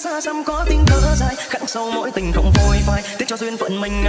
xa xăm có tiếng thở dài, khắc sâu mỗi tình không phôi phai tiếc cho duyên phận mình